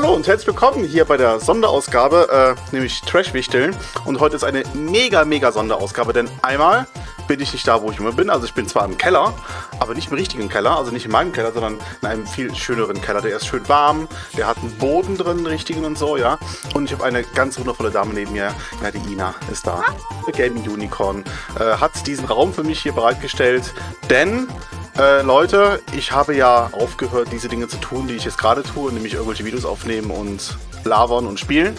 Hallo und herzlich willkommen hier bei der Sonderausgabe, äh, nämlich Trash-Wichteln. Und heute ist eine mega, mega Sonderausgabe, denn einmal bin ich nicht da, wo ich immer bin. Also ich bin zwar im Keller, aber nicht im richtigen Keller, also nicht in meinem Keller, sondern in einem viel schöneren Keller. Der ist schön warm, der hat einen Boden drin, einen richtigen und so, ja. Und ich habe eine ganz wundervolle Dame neben mir, ja, die Ina ist da. The Gaming Unicorn äh, hat diesen Raum für mich hier bereitgestellt, denn äh, Leute, ich habe ja aufgehört, diese Dinge zu tun, die ich jetzt gerade tue, nämlich irgendwelche Videos aufnehmen und labern und spielen.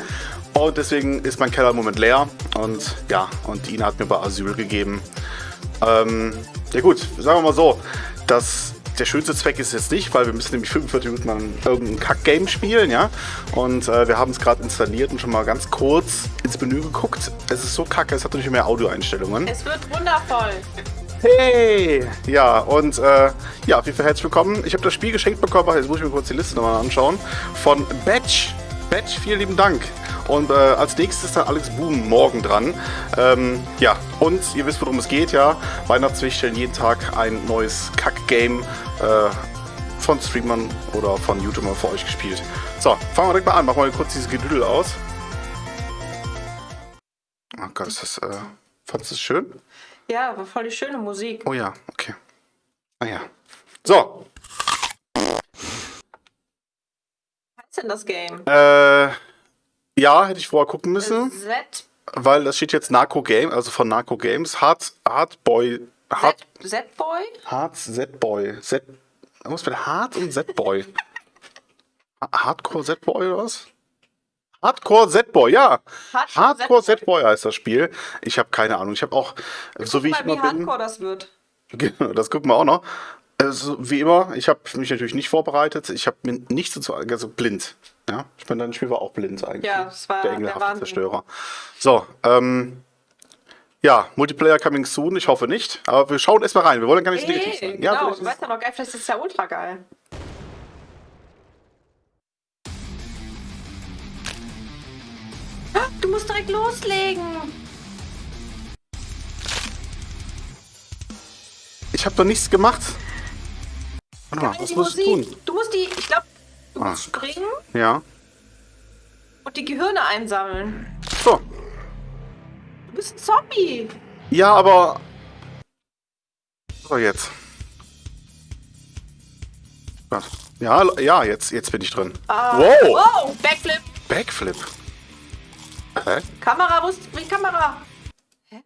Und deswegen ist mein Keller im Moment leer. Und ja, und Ina hat mir bei Asyl gegeben. Ähm, ja gut, sagen wir mal so, dass der schönste Zweck ist jetzt nicht, weil wir müssen nämlich 45 Minuten lang irgendein Kack-Game spielen, ja. Und äh, wir haben es gerade installiert und schon mal ganz kurz ins Menü geguckt. Es ist so kacke, es hat natürlich mehr Audioeinstellungen. Es wird wundervoll. Hey! Ja, und äh, ja, auf jeden Fall herzlich willkommen. Ich habe das Spiel geschenkt bekommen, jetzt muss ich mir kurz die Liste nochmal anschauen, von Batch. Batch, vielen lieben Dank. Und äh, als nächstes ist dann Alex Boom morgen dran. Ähm, ja, und ihr wisst, worum es geht, ja. Weihnachtswichteln, jeden Tag ein neues Kack-Game äh, von Streamern oder von YouTubern für euch gespielt. So, fangen wir direkt mal an. Machen wir kurz dieses Gedüdel aus. Oh Gott, ist das, äh, fandest du es schön? Ja, war voll die schöne Musik. Oh ja, okay. Ah ja. So. Was ist denn das Game? Äh, ja, hätte ich vorher gucken müssen. Z. Weil das steht jetzt Narco Game, also von Narco Games. Hard, Hard Boy. Hard, Z-Boy? Hard Z-Boy. Z. Was mit Hard und Z-Boy? Hardcore Z-Boy oder was? Hardcore Z-Boy, ja. Hardcore Z-Boy heißt das Spiel. Ich habe keine Ahnung. Ich habe auch, so wie ich mal, immer wie bin. hardcore das wird. Genau, das gucken wir auch noch. Also, wie immer, ich habe mich natürlich nicht vorbereitet. Ich habe mir nichts dazu, also blind. Ja, ich meine, dein Spiel war auch blind eigentlich. Ja, es war der engelhafte. Zerstörer. So, ähm, ja, Multiplayer coming soon. Ich hoffe nicht. Aber wir schauen erstmal rein. Wir wollen gar nicht so negativ sein. genau, vielleicht du weißt ja noch geil, vielleicht ist es ja ultra geil. Du musst direkt loslegen. ich habe doch nichts gemacht. Warte mal, Geil, was muss ich tun? Du musst die, ich glaube, du Ah. musst springen Ja. und die Gehirne einsammeln. So. Du bist ein Zombie. Ja, aber. So, jetzt. Ja, ja, jetzt, jetzt bin ich drin. Ah, Wow! Wow, Backflip. Backflip. Hä? Kamera, wo ist die Kamera? Hä?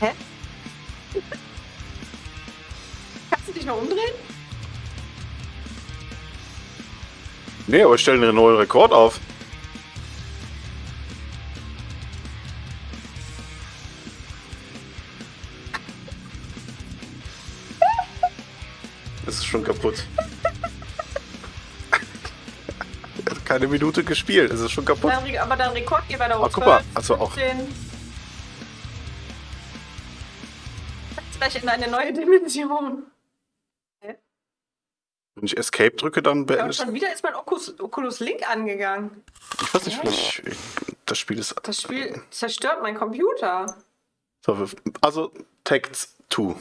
Hä? Kannst du dich noch umdrehen? Nee, aber ich stelle einen neuen Rekord auf. Keine Minute gespielt, es ist schon kaputt. Re- aber dein Rekordgeber da Ah, oben. guck mal, also auch- 15. Jetzt gleich in eine neue Dimension. Wenn ich Escape drücke, dann Ja, beende und ich. schon wieder ist mein Oculus, Oculus Link angegangen. Ich weiß nicht, vielleicht. Das Spiel ist. Das Spiel zerstört meinen Computer. So, Also, Take 2.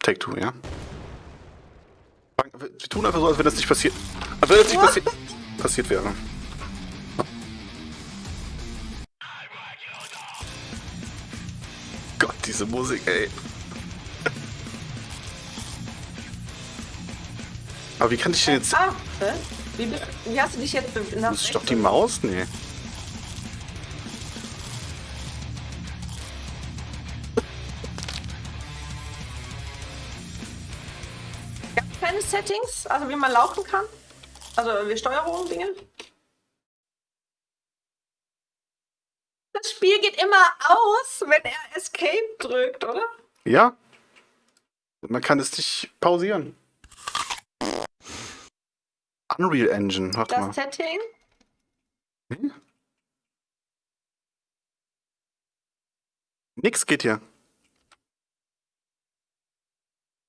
Take 2, ja? Wir tun einfach so, als wenn das nicht passiert. Als wenn das nicht passiert, passiert wäre. Diese Musik, ey. Aber wie kann ich denn jetzt. Ah, hä? Wie, bist- wie hast du dich jetzt nach Das ist doch die Maus? Nee. Keine Settings, also wie man laufen kann? Also wie Steuerung, Dinge? Das Spiel geht immer aus, wenn er Escape drückt, oder? Ja? Man kann es nicht pausieren. Unreal Engine, warte mal. Das Setting? Hm? Nix geht hier.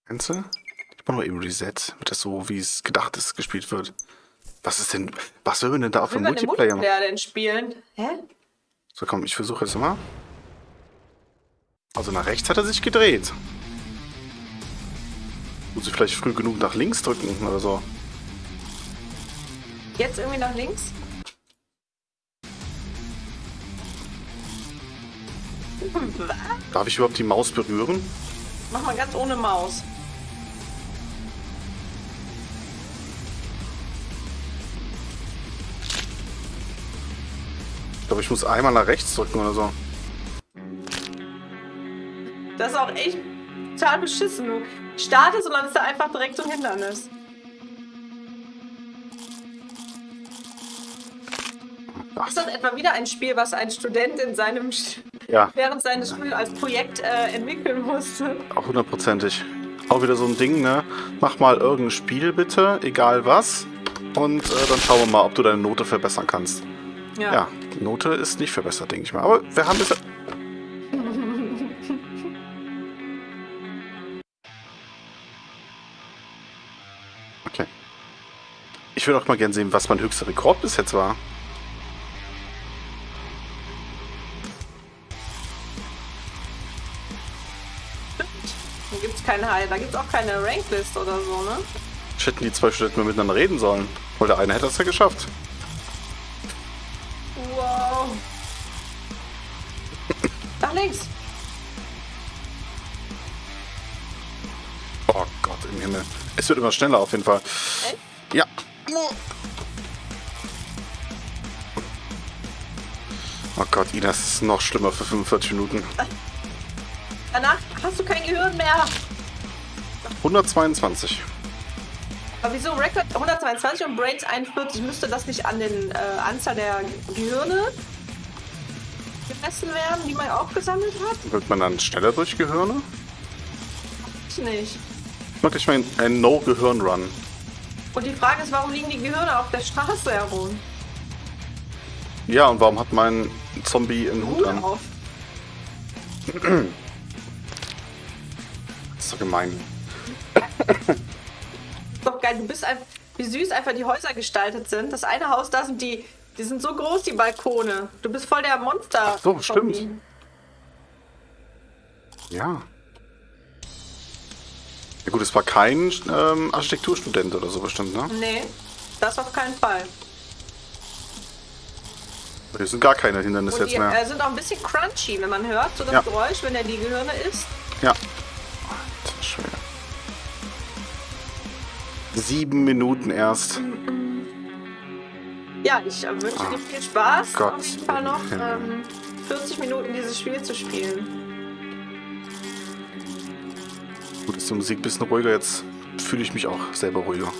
Kennst du? Ich mach mal eben Reset, damit das so, wie es gedacht ist, gespielt wird. Was ist denn, was will man denn da man den Multiplayer machen? Multiplayer denn spielen? Hä? So, komm, ich versuche jetzt mal. Also nach rechts hat er sich gedreht. Muss ich vielleicht früh genug nach links drücken oder so. Jetzt irgendwie nach links? Was? Darf ich überhaupt die Maus berühren? Mach mal ganz ohne Maus. Ich glaube, ich muss einmal nach rechts drücken oder so. Das ist auch echt total beschissen. Du startest und dann ist da einfach direkt so ein Hindernis. Ist das etwa wieder ein Spiel, was ein Student in seinem ja, während seines Studiums als Projekt äh, entwickeln musste? auch hundertprozentig. Auch wieder so ein Ding, ne? Mach mal irgendein Spiel bitte, egal was. Und äh, dann schauen wir mal, ob du deine Note verbessern kannst. Ja, die Note ist nicht verbessert, denke ich mal. Aber wir haben bisher... Ich würde auch mal gerne sehen, was mein höchster Rekord bis jetzt war. Da gibt es keine Heil, da gibt es auch keine Ranklist oder so, ne? Ich hätten die zwei Studenten mal miteinander reden sollen. Weil der eine hätte es ja geschafft. Wow. Nach links. Oh Gott im Himmel. Es wird immer schneller auf jeden Fall. Echt? Gott, Ina, es ist noch schlimmer für 45 Minuten. Danach hast du kein Gehirn mehr. 122. Aber wieso Record 122 und Brains 41? Müsste das nicht an den äh, Anzahl der Gehirne gemessen werden, die man auch gesammelt hat? Wird man dann schneller durch Gehirne? Ich nicht. Ich mach gleich mal einen- einen No-Gehirn-Run. Und die Frage ist, warum liegen die Gehirne auf der Straße herum? Ja, und warum hat mein Zombie einen Hut an? Das ist so gemein. Doch geil. Du bist einfach, wie süß einfach die Häuser gestaltet sind. Das eine Haus, da sind die, die sind so groß, die Balkone. Du bist voll der Monster. so, stimmt. Zombie. Ja. Ja gut, es war kein ähm, Architekturstudent oder so bestimmt, ne? Nee, das auf keinen Fall. Hier sind gar keine Hindernisse jetzt die mehr. äh, sind auch ein bisschen crunchy, wenn man hört, so das Ja. Geräusch, wenn er die Gehirne isst. Ja. Alter Schwede. Sieben Minuten erst. Ja, ich äh, wünsche dir viel Spaß. Ah, Gott auf jeden Fall noch ähm, 40 Minuten dieses Spiel zu spielen. Gut, ist die Musik ein bisschen ruhiger. Jetzt fühle ich mich auch selber ruhiger.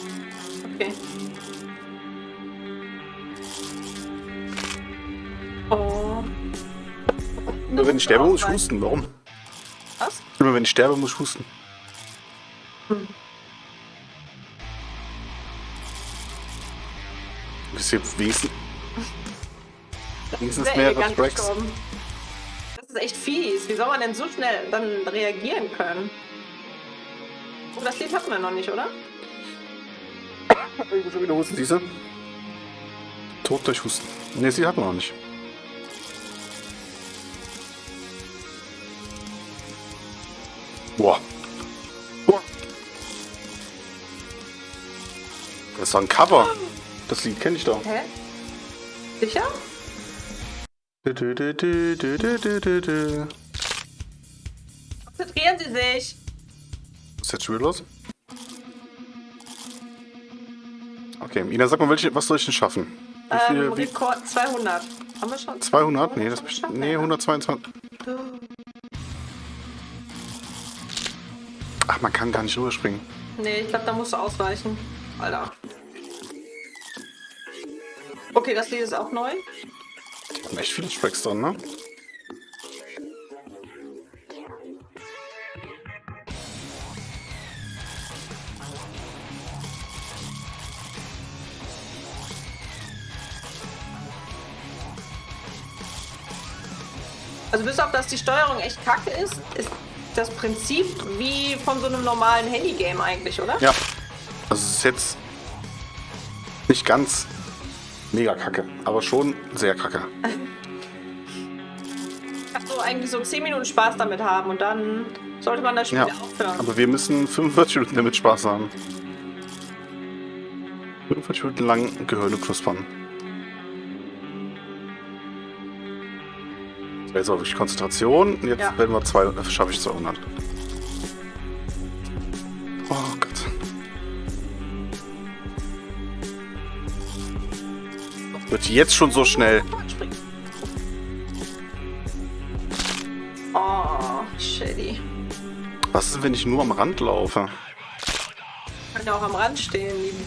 Okay. Immer wenn ich sterbe, muss ich husten. Warum? Was? Immer wenn ich sterbe, muss ich husten. Du bist hier wenigstens, wenigstens mehrere Tracks. gestorben. Das ist echt fies. Wie soll man denn so schnell dann reagieren können? Oh, das Lied hatten wir noch nicht, oder? Ich muss schon wieder husten, siehst du? Tod durch Husten. Ne, sie hatten wir noch nicht. ist doch ein Cover. Das Lied kenne ich doch. Hä? Sicher? Konzentrieren Sie sich. Was ist jetzt schon wieder los? Okay, Ina, sag mal, welche, was soll ich denn schaffen? Wie viel, ähm, wie? Rekord 200. Haben wir schon? 200? Nee, das bestimmt. Nee, 122. Ne? Ach, man kann gar nicht rüberspringen. Nee, ich glaube, da musst du ausweichen. Alter. Okay, das Lied ist auch neu. Da sind echt viele Tracks drin, ne? Also bis auf, dass die Steuerung echt kacke ist, ist das Prinzip wie von so einem normalen Handy-Game eigentlich, oder? Ja. Also es ist jetzt nicht ganz mega kacke, aber schon sehr kacke. Kannst du eigentlich so 10 Minuten Spaß damit haben und dann sollte man das Spiel Ja. aufhören. Aber wir müssen 45 Minuten damit Spaß haben. 45 Minuten lang Gehirne knuspern. So, jetzt auch wirklich Konzentration. Jetzt Ja. werden wir zwei, schaffe ich 200. Wird jetzt schon so schnell. Oh, shitty. Was ist, wenn ich nur am Rand laufe? Kann ja auch am Rand stehen, lieben.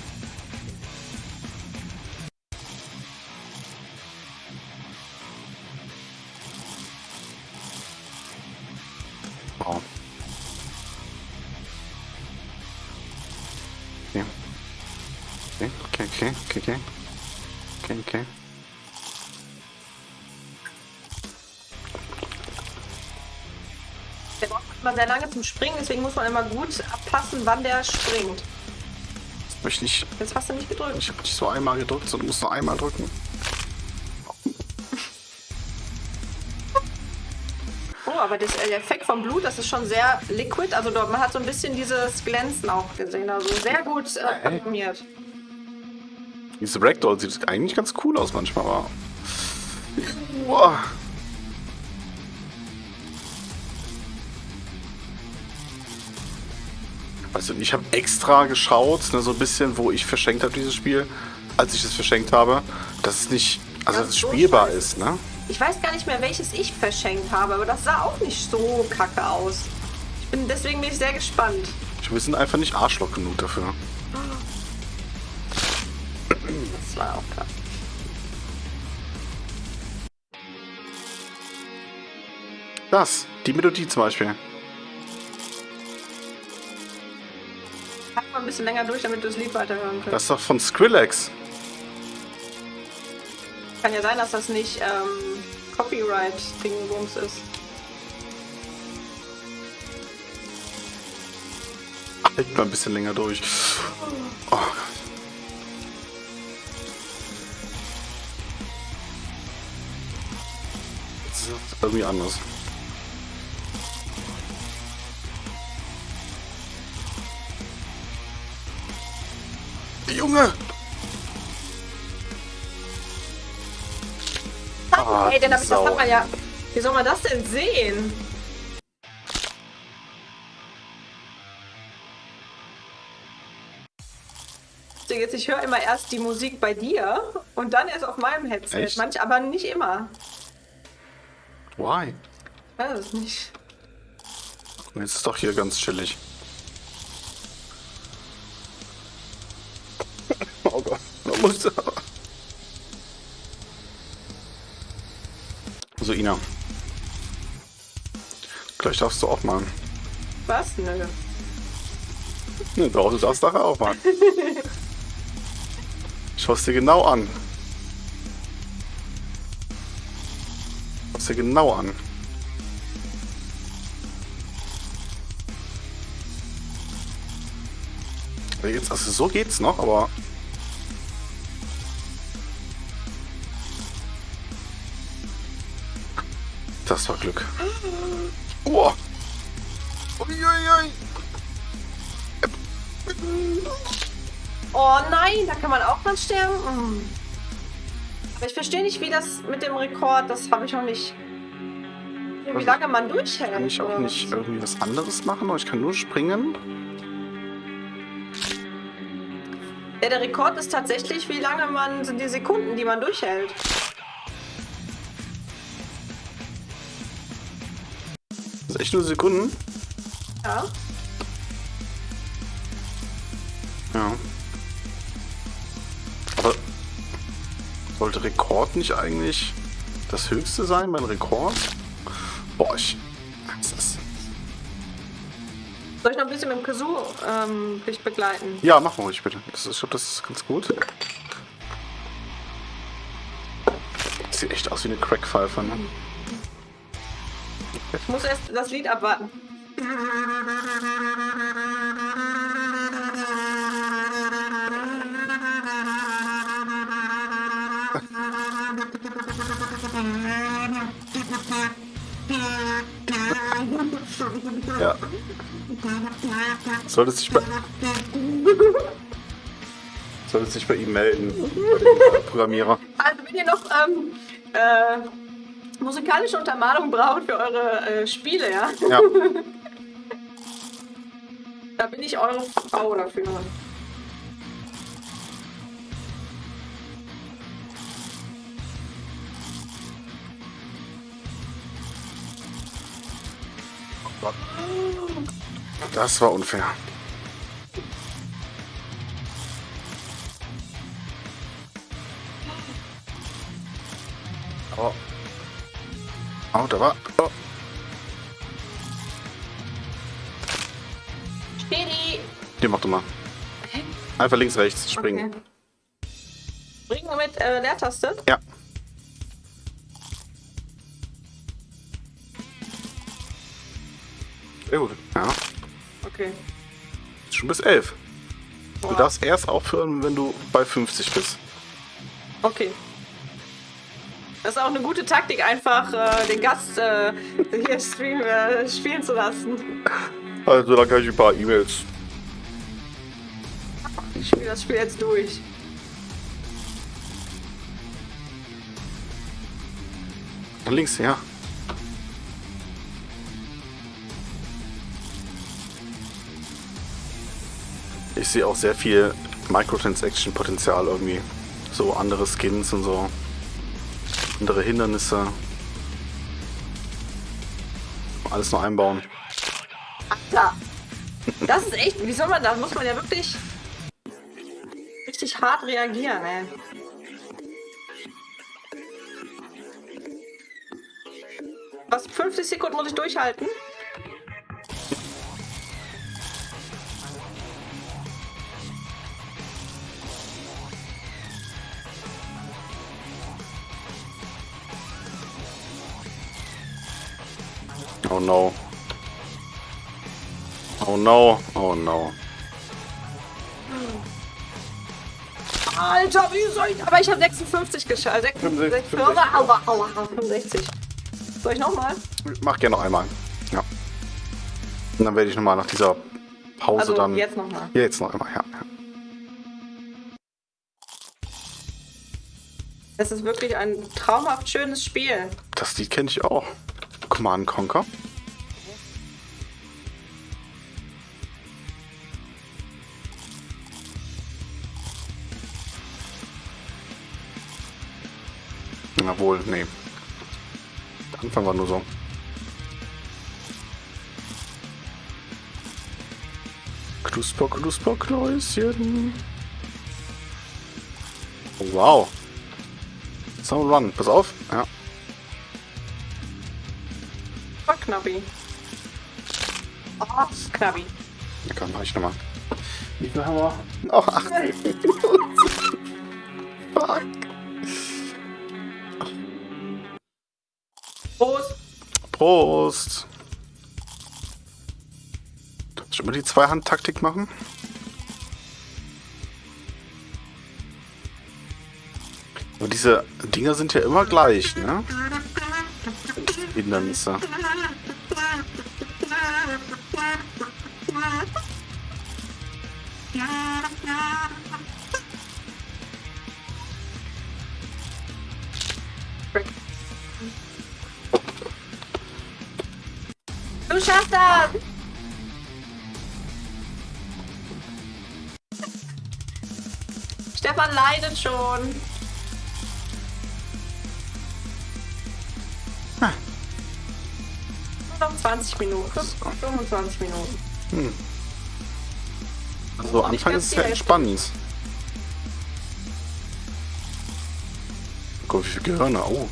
Sehr lange zum Springen, deswegen muss man immer gut abpassen, wann der springt. Jetzt möchte ich. Jetzt hast du nicht gedrückt. Ich habe nicht so einmal gedrückt, sondern muss nur einmal drücken. Oh, aber das, äh, der Effekt vom Blut, das ist schon sehr liquid. Also dort, man hat so ein bisschen dieses Glänzen auch gesehen. Also sehr gut äh, animiert. Diese Ragdoll sieht eigentlich ganz cool aus manchmal, aber. Boah. Du, ich habe extra geschaut, ne, so ein bisschen, wo ich verschenkt habe, dieses Spiel, als ich es verschenkt habe, dass es nicht, also dass es so spielbar scheiße. ist, ne? Ich weiß gar nicht mehr, welches ich verschenkt habe, aber das sah auch nicht so kacke aus. Ich bin, deswegen bin ich sehr gespannt. Ich, wir sind einfach nicht Arschloch genug dafür. Das war auch krass. Das, die Melodie zum Beispiel. Ein bisschen länger durch, damit du das Lied weiterhören kannst. Das ist doch von Skrillex. Kann ja sein, dass das nicht ähm, Copyright-Dingbums ist. Halt mal ein bisschen länger durch. Oh Gott. Das ist irgendwie anders. Junge! Ah, Ey, denn das Sau. hat man ja. Wie soll man das denn sehen? Jetzt, ich höre immer erst die Musik bei dir und dann erst auf meinem Headset. Echt? Manch, aber nicht immer. Why? Weiß es nicht. Jetzt ist doch hier ganz chillig. Muss So, Ina. Gleich darfst du auch mal. Was? Nö. Ne, doch, du darfst nachher auch mal. Schau es dir genau an. Schau es dir genau an. Jetzt, also so geht's noch, aber. Das war Glück. Oh. Uiuiui. Oh nein, da kann man auch dran sterben. Aber ich verstehe nicht, wie das mit dem Rekord, das habe ich noch nicht. Wie lange man durchhält. Kann ich auch nicht irgendwie was anderes machen? Ich kann nur springen? Ja, der Rekord ist tatsächlich, wie lange man sind die Sekunden, die man durchhält. Echt nur Sekunden? Ja. Ja. Aber sollte Rekord nicht eigentlich das höchste sein, mein Rekord? Boah, ich. Soll ich noch ein bisschen mit dem Kazoo ähm, dich begleiten? ja, mach mal ruhig bitte. Das ist, ich glaube, das ist ganz gut. Sieht echt aus wie eine Crackpfeife, ne? Ich muss erst das Lied abwarten. Ja. Sollte sich bei. Solltest sich bei ihm melden, bei dem Programmierer. Also wenn ihr noch ähm, äh, musikalische Untermalung braucht für eure äh, Spiele, ja? Ja. da bin ich eure Frau dafür. Das war unfair. Oh. Oh, da war. Oh. Spiri! Hier, mach du mal. Einfach links, rechts springen. Okay. Springen mit äh, Leertaste? Ja. Sehr gut. Ja. Okay. Schon bis 11. Du darfst erst aufhören, wenn du bei 50 bist. Okay. Das ist auch eine gute Taktik, einfach äh, den Gast äh, hier stream, äh, spielen zu lassen. Also, dann kann ich ein paar E-Mails. Ich spiele das Spiel jetzt durch. Links, ja. Ich sehe auch sehr viel Microtransaction-Potenzial irgendwie. So andere Skins und so. Andere Hindernisse. Alles nur einbauen. Alter! Das ist echt, wie soll man, da muss man ja wirklich richtig hart reagieren, ey. Was, 50 Sekunden muss ich durchhalten? No. Oh no. Oh no. Alter, wie soll ich... Aber ich habe 56 geschafft. 66, 65. Aua, aua, 65. Soll ich nochmal? Mach gerne noch einmal. Ja. Und dann werde ich nochmal nach dieser Pause Also dann. jetzt nochmal. Ja, jetzt noch einmal, ja. ja. Es ist wirklich ein traumhaft schönes Spiel. Das Lied kenne ich auch. Command Conquer. Jawohl, nee. Der Anfang war nur so. Knusper, knusper, Kläuschen. Oh, wow. Sound Run. Pass auf. Ja. Oh, Knabbi. Oh, Knabbi. Ja, komm, mach ich nochmal. Wie viel haben wir? Noch 8 Fuck. Prost. Schon mal die Zweihand-Taktik machen? Aber diese Dinger sind ja immer gleich, ne? Hindernisse. Leidet schon. Nur noch 20 Minuten. 25 Minuten. Also Anfang ist es Hälfte. entspannend. Guck, wie viele Gehirne. Oh.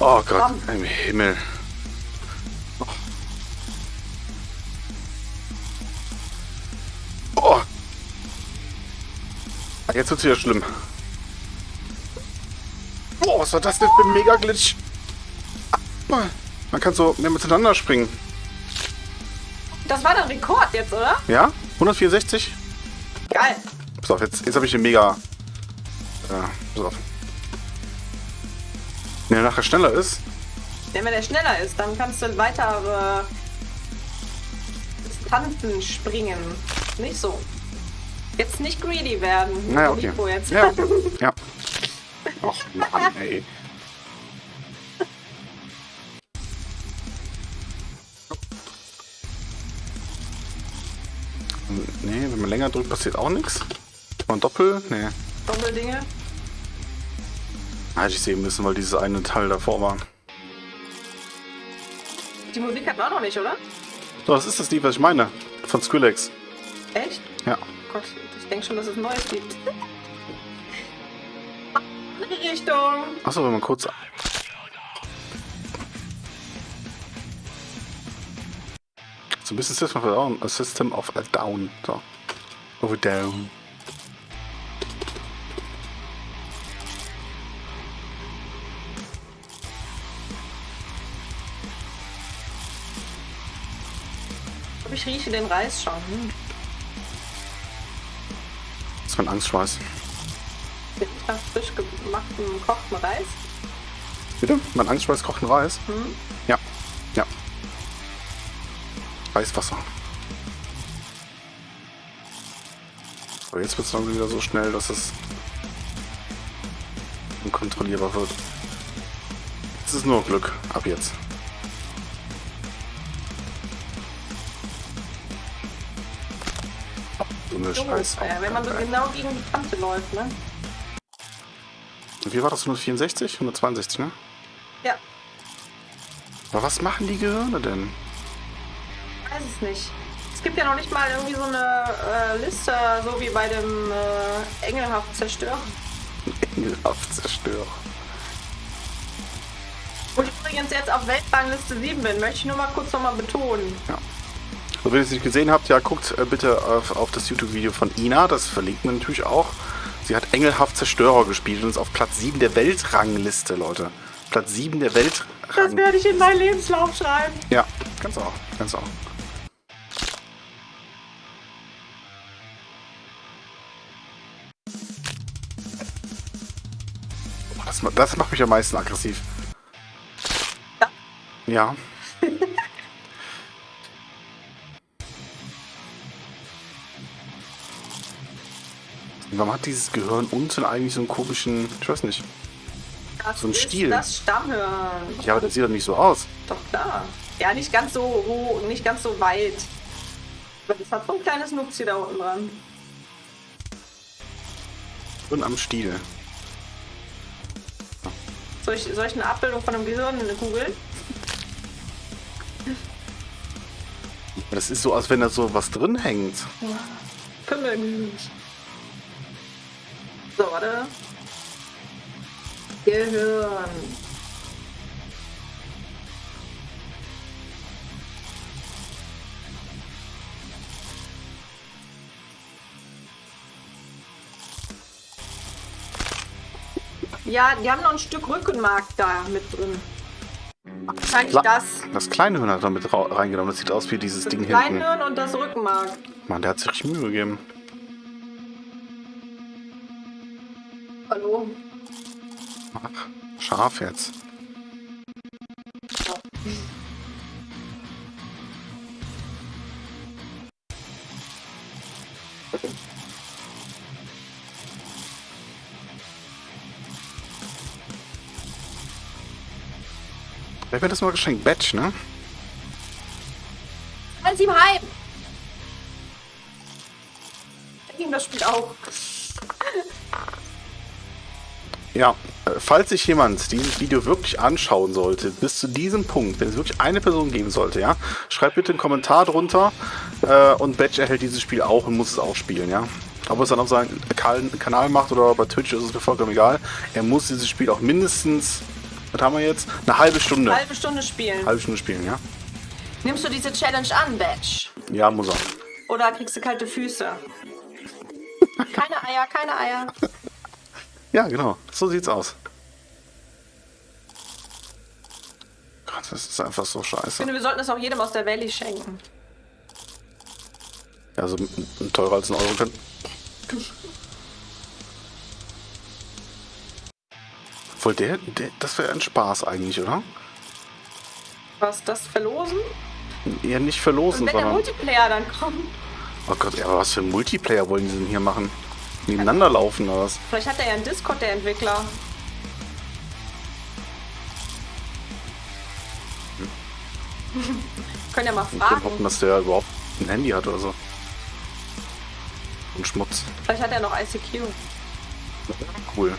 Oh Gott, im Himmel. Oh. Jetzt wird's wieder schlimm. Boah, was war das denn für ein Mega-Glitch? Ah, Man kann so mehr miteinander springen. Das war der Rekord jetzt, oder? Ja? 164? Geil. Pass auf, jetzt, jetzt habe ich den Mega... Äh, pass auf. Wenn er nachher schneller ist. Ja, wenn er schneller ist, dann kannst du weiter äh, Distanzen springen. Nicht so. Jetzt nicht greedy werden. Naja, okay. Jetzt. Ja, ja. Och Mann, ey. Nee, wenn man länger drückt, passiert auch nichts. Und Doppel? Nee. Doppeldinge. Hätte ich sehen müssen, weil dieses eine Teil davor war. Die Musik hatten wir auch noch nicht, oder? So, das ist das Lied, was ich meine. Von Skrillex. Echt? Ja. Gott, ich denke schon, dass es ein neues gibt. Andere Richtung. Achso, wenn man kurz. So ein bisschen System of a Down. A System of a Down. So. A Down. Rieche den Reis schon. Hm. Das ist mein Angstschweiß. Mit nach frisch gemachtem, gekochten Reis. Bitte? Mein Angstschweiß kocht einen Reis? Hm. Ja. Ja. Reiswasser. Aber jetzt wird es dann wieder so schnell, dass es unkontrollierbar wird. Es ist nur Glück. Ab jetzt. So eine Scheiß. Äh, wenn man so genau gegen die Kante läuft, ne? Wie war das? 164? 162, ne? Ja, Aber was machen die Gehirne denn? weiß es nicht. Es gibt ja noch nicht mal irgendwie so eine äh, Liste, so wie bei dem äh, Engelhaft Zerstörer. Engelhaft zerstören. Wo ich übrigens jetzt auf Weltrangliste 7 bin, möchte ich nur mal kurz nochmal betonen. Ja. So, wenn ihr es nicht gesehen habt, ja, guckt äh, bitte auf, auf das YouTube-Video von Ina, das verlinkt man natürlich auch. Sie hat Engelhaft Zerstörer gespielt und ist auf Platz 7 der Weltrangliste, Leute. Platz 7 der Das Weltrang. werde ich in meinen Lebenslauf schreiben. Ja, kannst du auch, kannst auch. Das, das macht mich am meisten aggressiv. Ja. Ja. Warum hat dieses Gehirn unten eigentlich so einen komischen, ich weiß nicht. Das So ein ist Stiel. das Stammhirn. Ja, aber das sieht doch nicht so aus. Doch klar. Ja, nicht ganz so hoch, nicht ganz so weit. Aber das hat so ein kleines Nupsi da unten dran. Und am Stiel. Soll ich, soll ich eine Abbildung von einem Gehirn googeln? Das ist so, als wenn da so was drin hängt. Pimmelmilch. So, warte. Gehirn. Ja, die haben noch ein Stück Rückenmark da mit drin. Wahrscheinlich Kla- das. Das kleine Hirn hat er mit reingenommen. Das sieht aus wie dieses Das Ding hinten. Kleinhirn und das Rückenmark. Mann, der hat sich richtig Mühe gegeben. Ach, scharf jetzt. Wer mir das mal geschenkt? Batch, ne? Alles ihm heim! Ich ihm das Spiel auch. Ja, falls sich jemand dieses Video wirklich anschauen sollte, bis zu diesem Punkt, wenn es wirklich eine Person geben sollte, ja, schreibt bitte einen Kommentar drunter äh, und Batch erhält dieses Spiel auch und muss es auch spielen, ja. Ob er es dann auf seinem Kanal macht oder bei Twitch ist es mir vollkommen egal. Er muss dieses Spiel auch mindestens, was haben wir jetzt? Eine halbe Stunde. Halbe Stunde spielen. halbe Stunde spielen, ja? Nimmst du diese Challenge an, Batch? Ja, muss er. Oder kriegst du kalte Füße? Keine Eier, keine Eier. Ja, genau. So sieht's aus. Gott, das ist einfach so Ich scheiße. finde, wir sollten es auch jedem aus der Valley schenken. Ja, also teurer als ein Euro können. Obwohl, der, der das wäre ein Spaß eigentlich, oder? Was, das verlosen? Eher nicht verlosen, Und wenn der sondern... Multiplayer dann kommt, Oh Gott, ja, aber was für ein Multiplayer wollen die denn hier machen? Nebeneinander laufen oder was? vielleicht hat er ja einen Discord, der Entwickler. Können ja mal Ich würde hoffen, fragen. dass der überhaupt ein Handy hat oder so. Und Schmutz. Vielleicht hat er noch ICQ. Cool.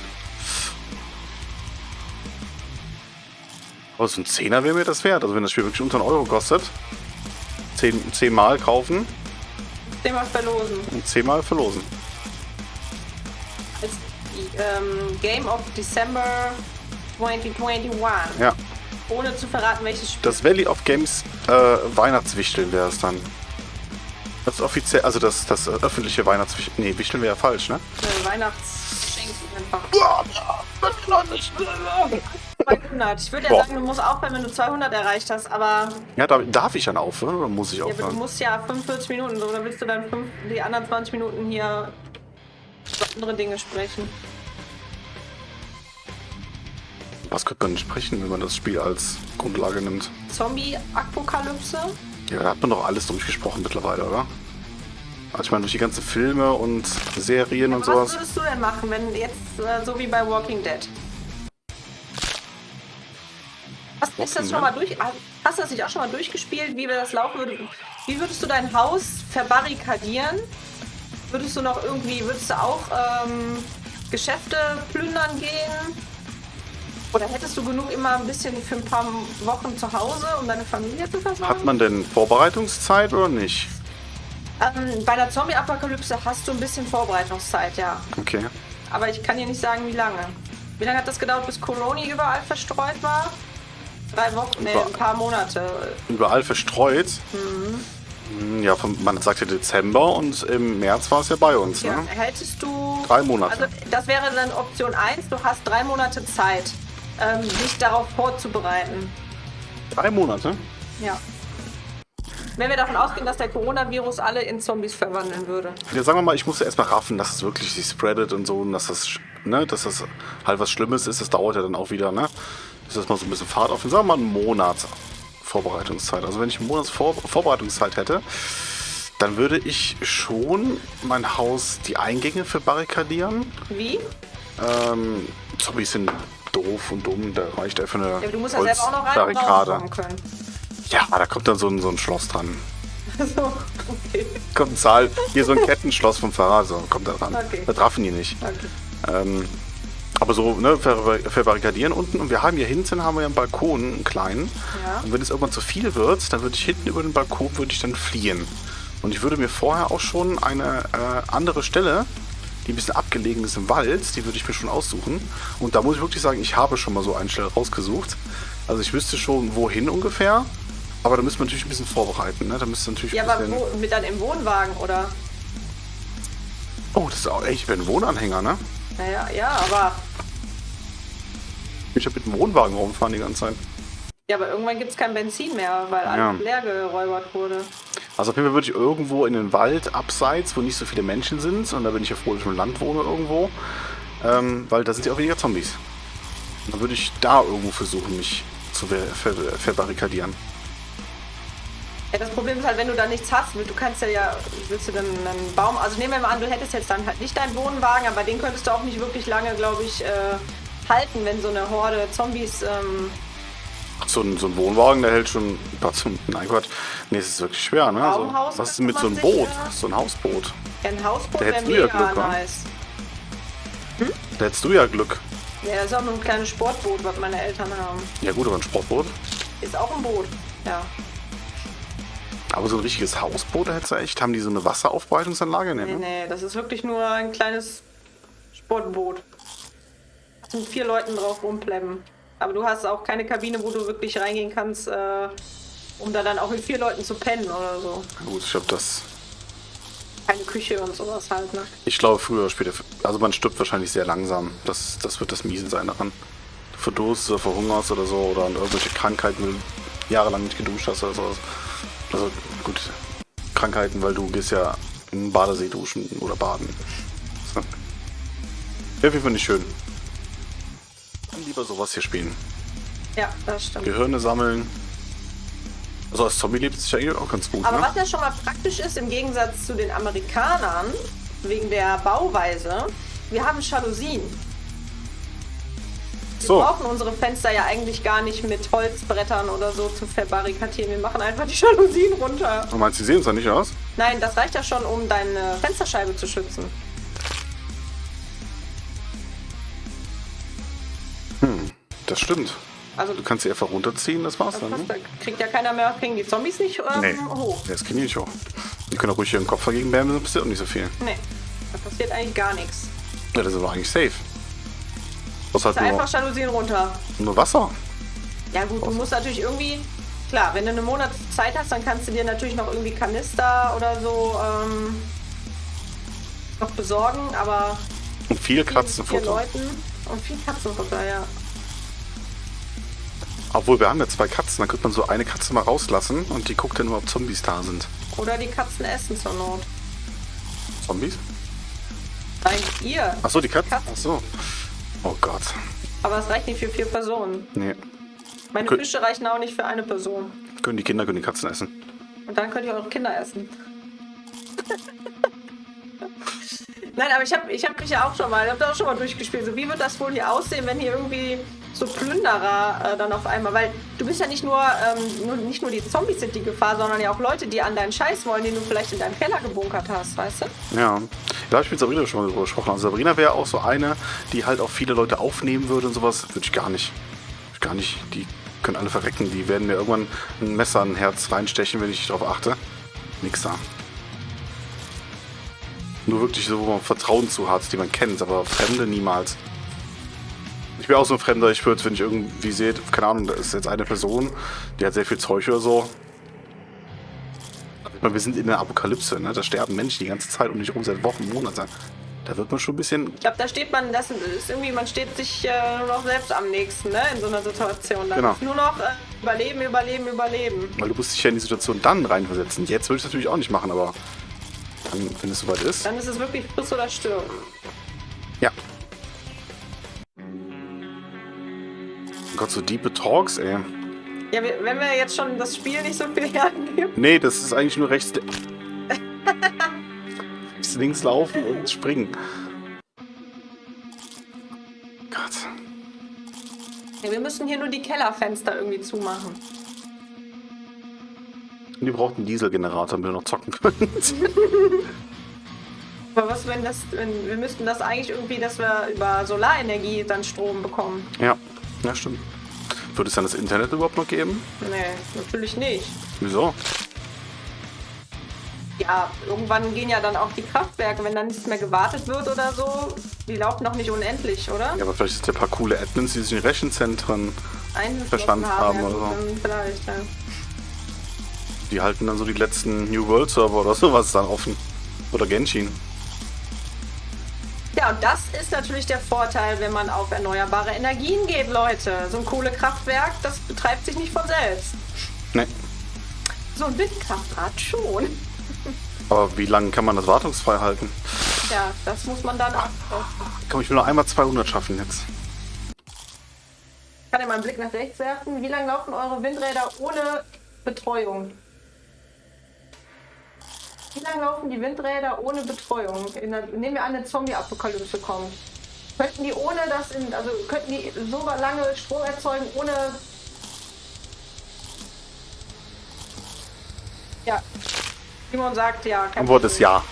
Aber so ein Zehner wäre mir das wert. Also wenn das Spiel wirklich unter einen Euro kostet. Zehn, zehnmal kaufen Den mal verlosen. und zehnmal verlosen. Ähm, Game of December 2021. Ja. Ohne zu verraten, welches Spiel. Das Valley of Games äh, Weihnachtswichteln wäre es dann. Das offiziell, also das, das öffentliche Weihnachtswichteln. Nee, Wichteln wäre ja falsch, ne? Äh, Weihnachtsschenken einfach. 200. Ich würde ja Boah. sagen, du musst aufhören, wenn du 200 erreicht hast, aber, Ja, darf, darf ich dann aufhören oder muss ich ja, aber du aufhören? musst ja 45 Minuten, so, oder willst du dann fünf, die anderen 20 Minuten hier über andere Dinge sprechen? Was könnte man denn sprechen, wenn man das Spiel als Grundlage nimmt? Zombie-Apokalypse? Ja, da hat man doch alles durchgesprochen mittlerweile, oder? Also ich meine, durch die ganzen Filme und Serien und Was sowas. würdest du denn machen, wenn jetzt äh, so wie bei Walking Dead? Hast, ist das Walking schon mal durch? Hast du das nicht auch schon mal durchgespielt, wie wir das laufen würde? Wie würdest du dein Haus verbarrikadieren? Würdest du noch irgendwie, würdest du auch ähm, Geschäfte plündern gehen? Oder hättest du genug immer ein bisschen für ein paar Wochen zu Hause, um deine Familie zu versorgen? Hat man denn Vorbereitungszeit oder nicht? ähm, bei der Zombie-Apokalypse hast du ein bisschen Vorbereitungszeit, ja. Okay. Aber ich kann dir nicht sagen, wie lange. Wie lange hat das gedauert, bis Coroni überall verstreut war? Drei Wochen, nee, Über- ein paar Monate. Überall verstreut. Mhm. Ja, vom, man sagt ja Dezember und im März war es ja bei uns, Ja. ne? Hättest du. Drei Monate. Also, das wäre dann Option 1. Du hast drei Monate Zeit, ähm, dich darauf vorzubereiten. Drei Monate? Ja. Wenn wir davon ausgehen, dass der Coronavirus alle in Zombies verwandeln würde. Ja, sagen wir mal, ich musste erstmal raffen, dass es wirklich sich spreadet und so und dass das, ne, dass das halt was Schlimmes ist. Das dauert ja dann auch wieder, ne? Bis das mal so ein bisschen Fahrt auf. Sagen wir mal einen Monat Vorbereitungszeit. Also wenn ich einen Monat Vor Vorbereitungszeit hätte, dann würde ich schon mein Haus die Eingänge verbarrikadieren. Wie? Ähm, Zombies sind doof und dumm, da reicht einfach eine Ja, aber du musst ja selber auch noch rein und können. Ja, da kommt dann so ein, so ein Schloss dran. so, okay. Kommt ein Zahl, hier so ein Kettenschloss vom Fahrrad, so kommt da dran. Okay. Da trafen die nicht. okay. Ähm, aber so, ne, ver verbarrikadieren unten. Und wir haben hier hinten haben wir ja einen Balkon, einen kleinen. Ja. Und wenn es irgendwann zu viel wird, dann würde ich hinten über den Balkon würde ich dann fliehen. Und ich würde mir vorher auch schon eine äh, andere Stelle, die ein bisschen abgelegen ist im Wald, die würde ich mir schon aussuchen. Und da muss ich wirklich sagen, ich habe schon mal so eine Stelle rausgesucht. Also ich wüsste schon, wohin ungefähr. Aber da müsste man natürlich ein bisschen vorbereiten. Ne? Da müsste natürlich Ja, aber wo, mit dann im Wohnwagen, oder? Oh, das ist auch echt, ich bin ein Wohnanhänger, ne? Naja, ja, aber. Ich habe mit dem Wohnwagen rumfahren die ganze Zeit. Ja, aber irgendwann gibt es kein Benzin mehr, weil Ja. alles leer geräubert wurde. Also auf jeden Fall würde ich irgendwo in den Wald abseits, wo nicht so viele Menschen sind. Und da bin ich ja froh, dass ich im Land wohne irgendwo. Ähm, weil da sind ja auch weniger Zombies. Und dann würde ich da irgendwo versuchen, mich zu ver ver verbarrikadieren. Ja, das Problem ist halt, wenn du da nichts hast, du kannst ja, ja willst du dann einen Baum, also nehmen wir mal an, du hättest jetzt dann halt nicht deinen Wohnwagen, aber den könntest du auch nicht wirklich lange, glaube ich, äh, halten, wenn so eine Horde Zombies, ähm, So ein, so ein Wohnwagen, der hält schon. Gott, Nein, Gott. Nee, es ist wirklich schwer, ne? Also, was ist mit so einem Boot? So ein Hausboot. ein Hausboot Da hättest du ja Glück, nice. Da hättest du ja Glück. Ja, das ist auch nur ein kleines Sportboot, was meine Eltern haben. Ja gut, aber ein Sportboot. Ist auch ein Boot, ja. Aber so ein richtiges Hausboot, da hättest du echt. Haben die so eine Wasseraufbereitungsanlage? Nee, Nee, ne? nee, das ist wirklich nur ein kleines Sportboot. Sind vier Leuten drauf rumplemmen. Aber du hast auch keine Kabine, wo du wirklich reingehen kannst, äh, um da dann auch mit vier Leuten zu pennen oder so. Gut, ich glaube, das. Keine Küche und sowas halt, ne? Ich glaube, früher oder später. Also man stirbt wahrscheinlich sehr langsam. Das, das wird das Miese sein daran. Du verdurst oder verhungerst oder so oder an irgendwelche Krankheiten, weil du jahrelang nicht geduscht hast oder sowas. Also gut, Krankheiten, weil du gehst ja im Badesee duschen oder baden. So. Wäre auf jeden Fall nicht schön. Dann lieber sowas hier spielen. Ja, das stimmt. Gehirne sammeln. Also als Zombie lebt es sich eigentlich auch ganz gut, Aber ne? was ja schon mal praktisch ist, im Gegensatz zu den Amerikanern, wegen der Bauweise, wir haben Jalousien. Wir So. brauchen unsere Fenster ja eigentlich gar nicht mit Holzbrettern oder so zu verbarrikadieren. Wir machen einfach die Jalousien runter. Du meinst, die sehen es ja nicht aus? Nein, das reicht ja schon, um deine Fensterscheibe zu schützen. Das stimmt. Also Du kannst sie einfach runterziehen, das war's das dann. passt, Ne? da kriegt ja keiner mehr, kriegen die Zombies nicht ähm, Nee, hoch. das kriegen die nicht hoch. Die können auch ruhig ihren Kopf dagegen bämen, dann passiert auch nicht so viel. Nee, da passiert eigentlich gar nichts. Ja, das ist aber eigentlich safe. Was halt Ist nur, einfach Jalousien runter. nur Wasser. Ja gut, du musst natürlich irgendwie, klar, wenn du eine Monat Zeit hast, dann kannst du dir natürlich noch irgendwie Kanister oder so ähm, noch besorgen, aber Und viel Katzenfutter. Und viel Katzenfutter, ja. Obwohl, wir haben ja zwei Katzen, dann könnte man so eine Katze mal rauslassen und die guckt dann nur, ob Zombies da sind. Oder die Katzen essen zur Not. Zombies? Nein, ihr. Achso, die Katzen? Katzen. Achso. Oh Gott. Aber es reicht nicht für vier Personen. Nee. Meine Gut. Fische reichen auch nicht für eine Person. Können die Kinder können die Katzen essen. Und dann könnt ihr eure Kinder essen. Nein, aber ich habe ich hab mich ja auch schon mal, ich habe da auch schon mal durchgespielt. So, wie wird das wohl hier aussehen, wenn hier irgendwie so Plünderer äh, dann auf einmal, weil du bist ja nicht nur, ähm, nur, nicht nur die Zombies sind die Gefahr, sondern ja auch Leute, die an deinen Scheiß wollen, den du vielleicht in deinem Keller gebunkert hast, weißt du? Ja. Da habe ich mit Sabrina schon mal drüber gesprochen. Also Sabrina wäre auch so eine, die halt auch viele Leute aufnehmen würde und sowas. Würde ich gar nicht. Gar nicht. Die können alle verrecken. Die werden mir irgendwann ein Messer in ein Herz reinstechen, wenn ich darauf achte. Nix da. Nur wirklich so, wo man Vertrauen zu hat, die man kennt, aber Fremde niemals. Ich bin auch so ein Fremder, ich würde, wenn ich irgendwie sehe, keine Ahnung, da ist jetzt eine Person, die hat sehr viel Zeug oder so. Ich meine, wir sind in der Apokalypse, ne? Da sterben Menschen die ganze Zeit um dich rum seit Wochen, Monaten. Da wird man schon ein bisschen. Ich glaube, da steht man, das ist irgendwie, man steht sich äh, nur noch selbst am nächsten, ne, in so einer Situation. Da Genau. nur noch äh, überleben, überleben, überleben. Weil du musst dich ja in die Situation dann reinversetzen. Jetzt würde ich es natürlich auch nicht machen, aber dann, wenn es soweit ist. Dann ist es wirklich friss oder stirb. Ja. Gott, so diepe Talks, ey. Ja, wenn wir jetzt schon das Spiel nicht so viel hergeben. Nee, das ist eigentlich nur rechts. rechts links laufen und springen. Gott. Ja, wir müssen hier nur die Kellerfenster irgendwie zumachen. Und die braucht einen Dieselgenerator, damit wir noch zocken können. Aber was, wenn das, wenn, wir müssten das eigentlich irgendwie, dass wir über Solarenergie dann Strom bekommen. ja, ja, stimmt. Würde es dann das Internet überhaupt noch geben? Nee, natürlich nicht. Wieso? Ja, irgendwann gehen ja dann auch die Kraftwerke, wenn dann nichts mehr gewartet wird oder so. Die laufen doch nicht unendlich, oder? Ja, aber vielleicht sind ja ein paar coole Admins, die sich in Rechenzentren, Verstanden haben ja, oder so. Vielleicht, ja. die halten dann so die letzten New World Server oder sowas dann offen. Oder Genshin. Ja, und das ist natürlich der Vorteil, wenn man auf erneuerbare Energien geht, Leute. So ein Kohlekraftwerk, das betreibt sich nicht von selbst. Ne. So ein Windkraftrad schon. Aber wie lange kann man das wartungsfrei halten? Ja, das muss man dann auch. Komm, ich will noch einmal 200 schaffen jetzt. Ich kann ja mal einen Blick nach rechts werfen. Wie lange laufen eure Windräder ohne Betreuung? Wie lange laufen die Windräder ohne Betreuung? Der, nehmen wir an, eine Zombie-Apokalypse kommt. Könnten die ohne das, in, also könnten die so lange Strom erzeugen ohne. Ja. Simon sagt ja. Antwort ist ja.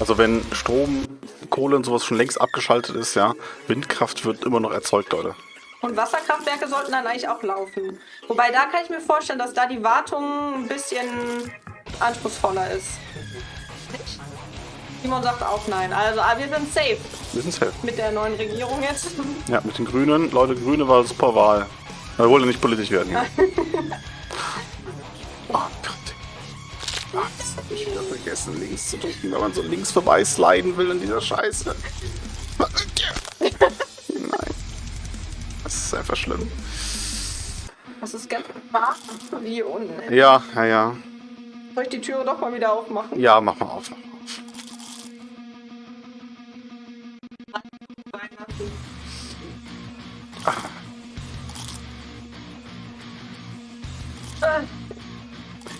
Also wenn Strom, Kohle und sowas schon längst abgeschaltet ist, ja, Windkraft wird immer noch erzeugt, Leute. Und Wasserkraftwerke sollten dann eigentlich auch laufen. Wobei da kann ich mir vorstellen, dass da die Wartung ein bisschen anspruchsvoller ist. Simon sagt auch nein. Also aber wir sind safe Wir sind safe. mit der neuen Regierung jetzt. Ja, mit den Grünen. Leute, Grüne war super Wahl. Wir wollen ja nicht politisch werden hier. oh Gott. Ah, das hab ich wieder vergessen, links zu drücken, wenn man so links vorbei sliden will in dieser Scheiße. Nein. Das ist einfach schlimm. Das ist ganz warm wie unten. Ja, ja, ja. Soll ich die Türe doch mal wieder aufmachen? Ja, mach mal auf.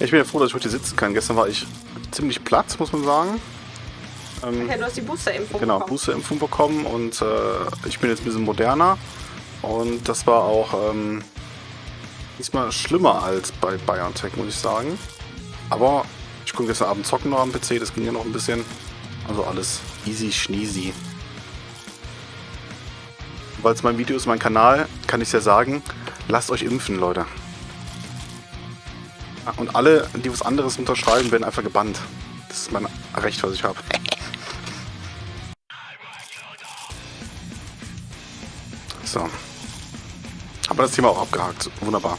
Ich bin ja froh, dass ich heute sitzen kann. Gestern war ich ziemlich platt, muss man sagen. Ähm, ja, du hast die Boosterimpfung genau, bekommen. Genau, Booster-Impfung bekommen und äh, ich bin jetzt ein bisschen moderner. Und das war auch ähm, diesmal schlimmer als bei BioNTech, muss ich sagen. Aber ich konnte gestern Abend zocken noch am PC, das ging ja noch ein bisschen. Also alles easy schneezy. Weil es mein Video ist, mein Kanal, kann ich ja sagen, lasst euch impfen, Leute. Und alle, die was anderes unterschreiben, werden einfach gebannt. Das ist mein Recht, was ich habe. So. Aber das Thema auch abgehakt. Wunderbar.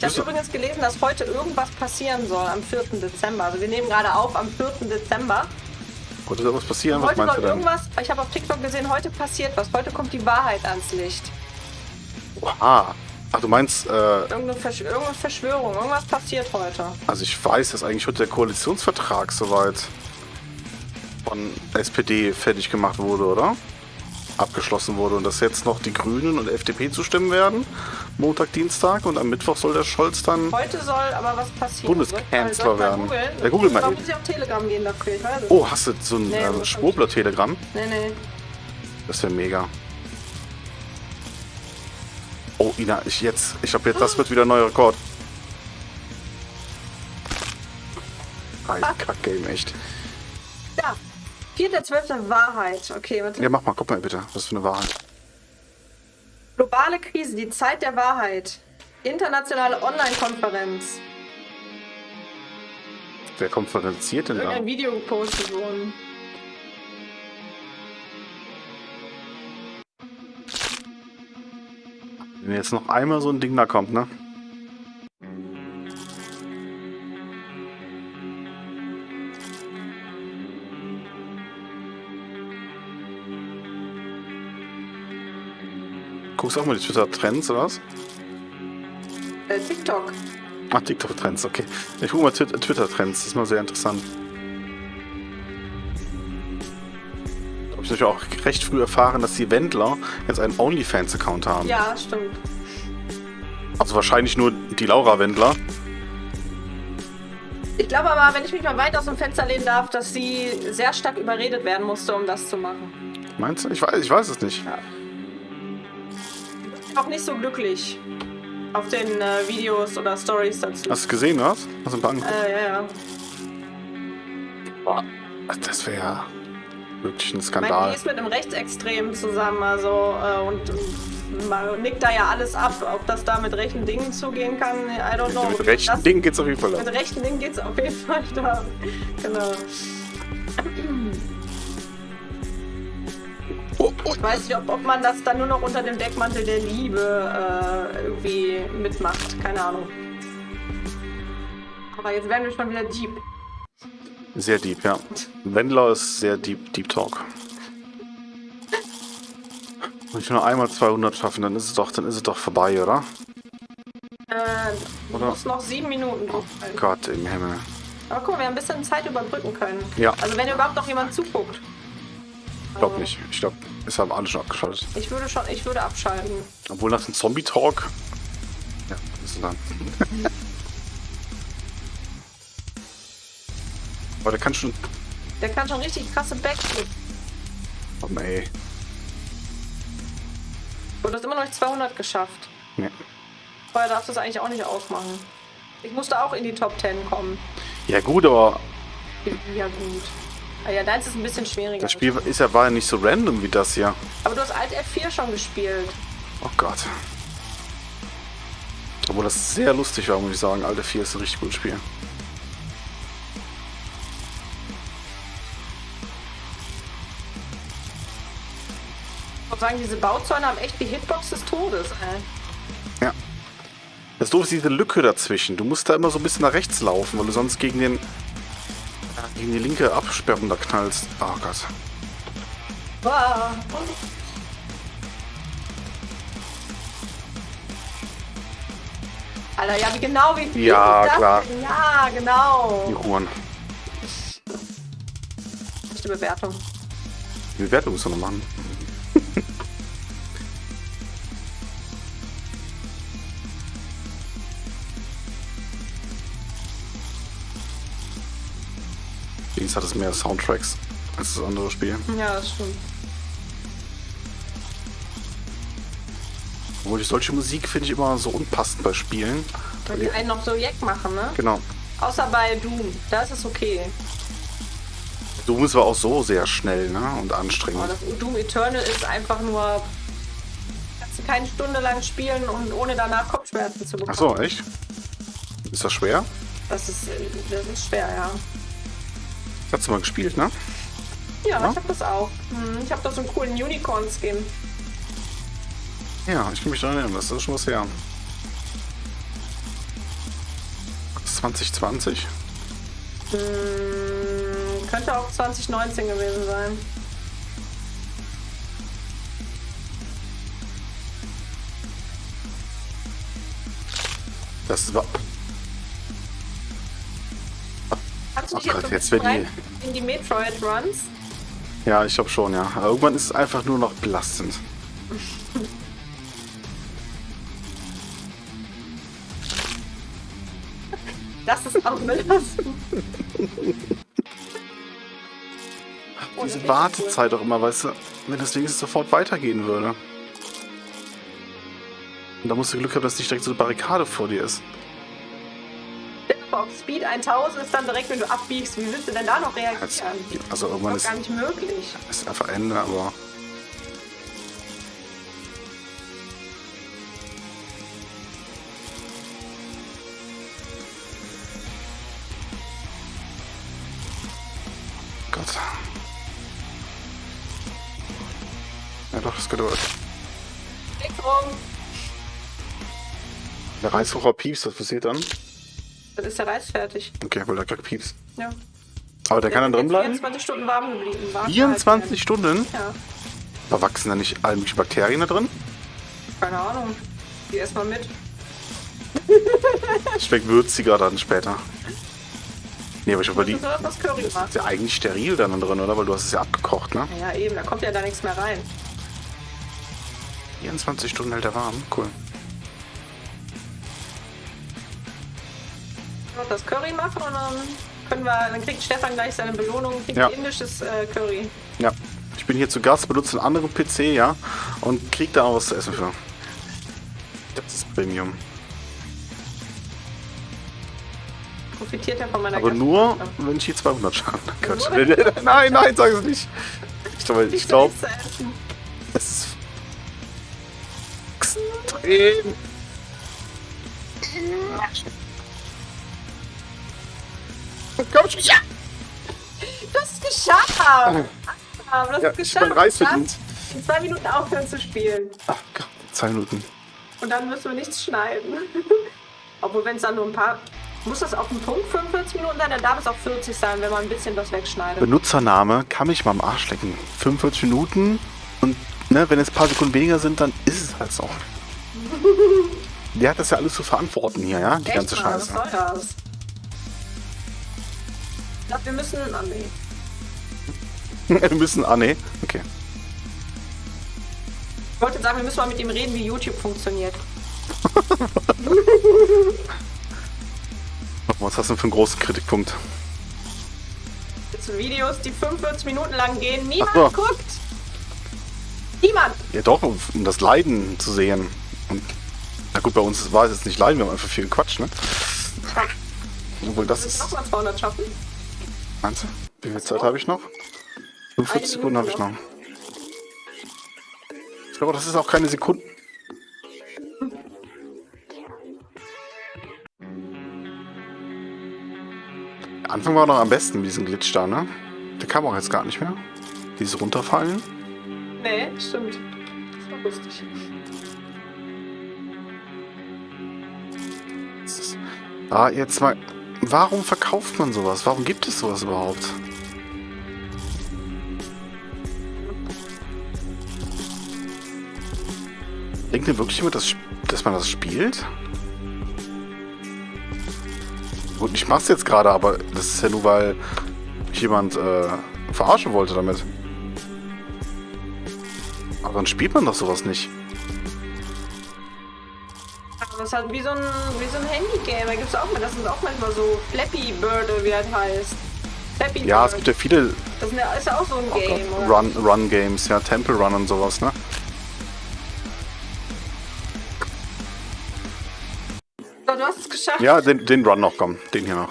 Ich habe übrigens gelesen, dass heute irgendwas passieren soll am 4. Dezember. Also wir nehmen gerade auf am 4. Dezember. Heute soll was passieren? Was heute soll irgendwas, ich habe auf TikTok gesehen, heute passiert was. Heute kommt die Wahrheit ans Licht. Oha. Ach, du meinst... Äh, irgendeine, Versch irgendeine Verschwörung. Irgendwas passiert heute. Also ich weiß, dass eigentlich heute der Koalitionsvertrag soweit von SPD fertig gemacht wurde, oder? abgeschlossen wurde und dass jetzt noch die Grünen und FDP zustimmen werden. Montag, Dienstag und am Mittwoch soll der Scholz dann. Heute soll aber was passieren. Bundeskanzler werden. Googlen? Ja, google mal. muss ich auf Telegram gehen dafür. Oh, hast du so ein nee, äh, Schwurbler-Telegramm? Nee, nee. Das wäre mega. Oh, Ina, ich jetzt. Ich glaube, jetzt das wird wieder ein neuer Rekord. Ein Kack-Game, echt. 4.12. Wahrheit. Okay, warte. Ja, mach mal, guck mal bitte. Was für eine Wahrheit. Globale Krise, die Zeit der Wahrheit. Internationale Online-Konferenz. Wer konferenziert denn da? Ein Video gepostet worden. Wenn jetzt noch einmal so ein Ding da kommt, ne? Guckst auch mal die Twitter-Trends oder was? Äh, TikTok. Ach, TikTok-Trends, okay. Ich gucke mal Twitter-Trends, das ist mal sehr interessant. Habe ich natürlich auch recht früh erfahren, dass die Wendler jetzt einen OnlyFans-Account haben. Ja, stimmt. Also wahrscheinlich nur die Laura Wendler. Ich glaube aber, wenn ich mich mal weit aus dem Fenster lehnen darf, dass sie sehr stark überredet werden musste, um das zu machen. Meinst du? Ich weiß, ich weiß es nicht. Ja auch nicht so glücklich auf den äh, Videos oder Stories dazu. Hast du gesehen, was? Hast du ein paar angeguckt? Äh, ja, ja. Boah, das wäre ja wirklich ein Skandal. Ich meine, die ist mit einem Rechtsextremen zusammen, also äh, und man nickt da ja alles ab. Ob das da mit rechten Dingen zugehen kann, I don't know. Mit rechten das, Dingen geht's auf jeden Fall. Mit rechten Dingen geht's auf jeden Fall da. Genau. Ich weiß nicht, ob, ob man das dann nur noch unter dem Deckmantel der Liebe äh, irgendwie mitmacht. Keine Ahnung. Aber jetzt werden wir schon wieder deep. Sehr deep, ja. Wendler ist sehr deep, deep Talk. Wenn ich nur einmal 200 schaffen, dann ist es doch, dann ist es doch vorbei, oder? Äh, du oder? musst noch sieben Minuten drauf Gott im Himmel. Aber guck mal, wir haben ein bisschen Zeit überbrücken können. Ja. Also wenn überhaupt noch jemand zuguckt. Ich glaube nicht. Ich glaube, es haben alle schon abgeschaltet. Ich würde schon, ich würde abschalten. Obwohl nach dem Zombie-Talk. Ja, das ist dann. Aber der kann schon. Der kann schon richtig krasse Backflip. Oh nee. Du hast immer noch nicht 200 geschafft. Nee. Vorher darfst du es eigentlich auch nicht ausmachen. Ich musste auch in die Top 10 kommen. Ja gut, aber... Ja gut. Ah ja, deins ist ein bisschen schwieriger. Das Spiel ist ja, war ja nicht so random wie das hier. Aber du hast Alt F4 schon gespielt. Oh Gott. Obwohl das sehr lustig war, muss ich sagen. Alt F4 ist ein richtig gutes Spiel. Ich muss sagen, diese Bauzäune haben echt die Hitbox des Todes, ey. Ja. Das doof ist diese Lücke dazwischen. Du musst da immer so ein bisschen nach rechts laufen, weil du sonst gegen den gegen die linke Absperrung da knallst. Oh Gott. Alter, ja, wie genau, wie viel Ja, klar. Denn? Ja, genau. Die Huren. Die Bewertung. Die Bewertung müssen wir noch machen. Wenigstens hat es mehr Soundtracks als das andere Spiel. Ja, das stimmt. Obwohl ich solche Musik finde ich immer so unpassend bei Spielen. Weil die einen noch so Jack machen, ne? Genau. Außer bei Doom. Da ist es okay. Doom ist aber auch so sehr schnell ne? und anstrengend. Das Doom Eternal ist einfach nur. Kannst du keine Stunde lang spielen und ohne danach Kopfschmerzen zu bekommen. Ach so, echt? Ist das schwer? Das ist, das ist schwer, ja. Hast du mal gespielt, ne? Ja, Ja? ich hab das auch. Hm, Ich hab da so einen coolen Unicorn-Skin. Ja, ich kann mich daran erinnern, das ist schon was her. 2020? Hm, könnte auch 2019 gewesen sein. Das war. Kannst du dich Gott, jetzt, jetzt rein in die Metroid-Runs? Ja, ich glaube schon, ja. Aber irgendwann ist es einfach nur noch belastend. Das ist auch belastend. Oh, Diese Wartezeit auch immer, weißt du, wenn das wenigstens sofort weitergehen würde. Und da musst du Glück haben, dass nicht direkt so eine Barrikade vor dir ist. Auf Speed 1000 ist dann direkt, wenn du abbiegst. Wie willst du denn da noch reagieren? Also, Das also irgendwann ist ist, gar nicht möglich. ist einfach Ende, aber. Gott. Ja doch, das Geduld. Rum. Der Reissucher piepst, was passiert dann? Dann ist der Reis fertig. Okay, weil der gerade piepst. Ja. Aber der kann dann drin bleiben? 24 Stunden warm geblieben. Warm 24 Stunden? gehalten. Ja. Da wachsen da nicht alle möglichen Bakterien da drin? Keine Ahnung. Geh erstmal mit. Schmeckt würziger dann später. Nee, aber ich überlege, sollst das ist ja eigentlich steril dann drin, oder? Weil du hast es ja abgekocht, ne? Ja, eben, da kommt ja da nichts mehr rein. 24 Stunden hält er warm. Cool. Das Curry machen und dann können wir, dann kriegt Stefan gleich seine Belohnung, kriegt Ja. indisches äh, Curry. Ja. Ich bin hier zu Gast, benutze einen anderen PC, ja? Und krieg da auch was zu essen für. Das ist Premium. Profitiert er von meiner Aber nur, wenn ich hier 200 Schaden. Gott. Nein, nein, sag es nicht. Ich glaube, ich glaube, es ist extrem. Komm schon, ja! Du hast es geschafft! Aber du hast Ja, es ich geschafft. Reis Du darfst verdient. In zwei Minuten aufhören zu spielen. Ach Gott, zwei Minuten. Und dann müssen wir nichts schneiden. Obwohl, wenn es dann nur ein paar. Muss das auf den Punkt 45 Minuten sein? Dann darf es auch 40 sein, wenn man ein bisschen was wegschneidet. Benutzername kann mich mal am Arsch lecken. 45 Minuten und ne, wenn es ein paar Sekunden weniger sind, dann ist es halt so. Der hat das ja alles zu verantworten hier, ja? Die Echt ganze mal, Was Scheiße. soll das? Glaube, wir müssen. Oh, nee. Wir müssen. Ah, nee. Okay. Ich wollte sagen, wir müssen mal mit ihm reden, wie YouTube funktioniert. Was hast du denn für einen großen Kritikpunkt? Jetzt sind Videos, die 45 Minuten lang gehen. Niemand so. guckt! Niemand! Ja, doch, um das Leiden zu sehen. Und, na gut, bei uns war es jetzt nicht Leiden, wir haben einfach viel Quatsch, ne? Obwohl, das ist. auch mal 200 schaffen. Meinst du? Wie viel Zeit habe ich noch? 45 Eine Sekunden habe ich noch. Ich glaube, das ist auch keine Sekunde. Anfang war noch am besten mit diesem Glitch da, ne? Der kam auch jetzt gar nicht mehr. Dieses Runterfallen. Nee, stimmt. Das war lustig. Ah, jetzt mal. Warum verkauft man sowas? Warum gibt es sowas überhaupt? Denkt ihr wirklich immer, dass, dass man das spielt? Gut, ich mach's jetzt gerade, aber das ist ja nur, weil mich jemand äh, verarschen wollte damit. Aber dann spielt man doch sowas nicht. Ist halt wie so ein, wie so ein Handy-Game. Da gibt's auch mal, das sind auch manchmal so Flappy Bird, wie das heißt. Happy Ja, es Bird. gibt ja viele Das ist ja, auch so ein Game, oder? Run, Run Games, ja, Temple Run und sowas, ne? So, du hast es geschafft. Ja, den, den Run noch, komm. Den hier noch.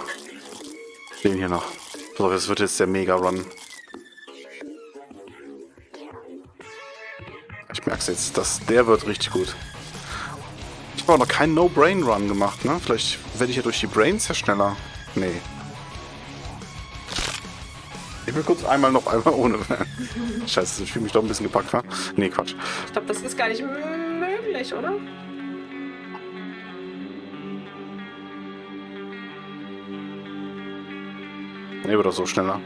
Den hier noch. So, das wird jetzt der Mega-Run. Ich merk's jetzt, dass der wird richtig gut. Ich habe auch noch keinen No-Brain-Run gemacht, ne? Vielleicht werde ich ja durch die Brains ja schneller. Nee. Ich will kurz einmal noch einmal ohne. Scheiße, ich fühle mich doch ein bisschen gepackt, wa? Nee, Quatsch. Ich glaube, das ist gar nicht möglich, oder? Nee, wird doch so schneller.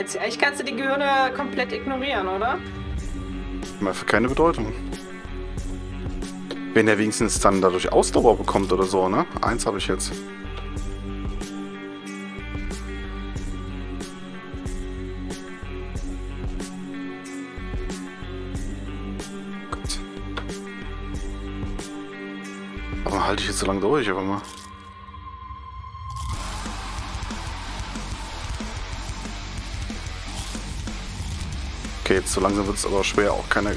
Eigentlich kannst du die Gehirne komplett ignorieren, oder? Mal für keine Bedeutung. Wenn er wenigstens dann dadurch Ausdauer bekommt oder so, ne? Eins habe ich jetzt. Gott. Warum halte ich jetzt so lange durch, aber mal. Okay, jetzt so langsam wird es aber schwer, auch keine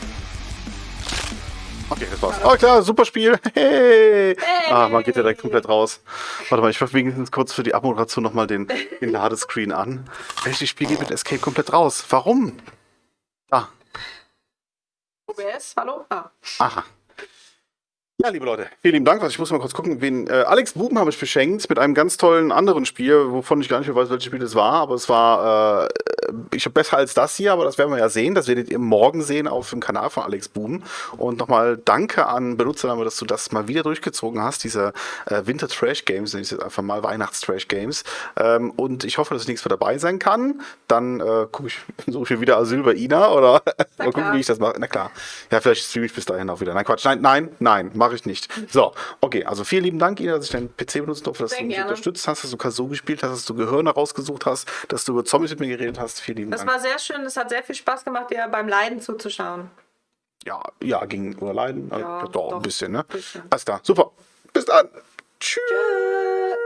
Okay, das war's. Oh klar, super Spiel. Hey. Ah, man geht ja direkt komplett raus. Warte mal, ich mache wenigstens kurz für die Abmoderation nochmal den, den Ladescreen an. Welches Spiel geht mit Escape komplett raus? Warum? Ah, OBS, hallo? Ah. aha. Ja, liebe Leute, vielen lieben Dank. Also ich muss mal kurz gucken, wen. Äh, Alex Buben habe ich beschenkt mit einem ganz tollen anderen Spiel, wovon ich gar nicht mehr weiß, welches Spiel das war, aber es war, äh, ich habe besser als das hier, aber das werden wir ja sehen. Das werdet ihr morgen sehen auf dem Kanal von Alex Buben. Und nochmal danke an Benutzername, dass du das mal wieder durchgezogen hast, diese äh, Winter Trash Games, nenne ich jetzt einfach mal Weihnachts Trash Games. Ähm, und ich hoffe, dass ich nächstes Mal dabei sein kann. Dann äh, gucke ich, suche ich wieder Asyl bei Ina oder mal gucken, wie ich das mache. Na klar. Ja, vielleicht streame ich bis dahin auch wieder. Nein, Quatsch. Nein, nein, nein, mache ich nicht. So, okay, also vielen lieben Dank, Ina, dass ich deinen PC benutzen durfte, dass Sehr du mich gerne. unterstützt hast, dass du Kazoo gespielt hast, dass du Gehirne rausgesucht hast, dass du über Zombies mit mir geredet hast. Vielen lieben Das Dank. war sehr schön. Es hat sehr viel Spaß gemacht, dir beim Leiden zuzuschauen. Ja, ja, ging oder leiden. Ja, doch, doch. ein bisschen, ne? Bisschen. Alles klar, super. Bis dann. Tschüss. Tschüss.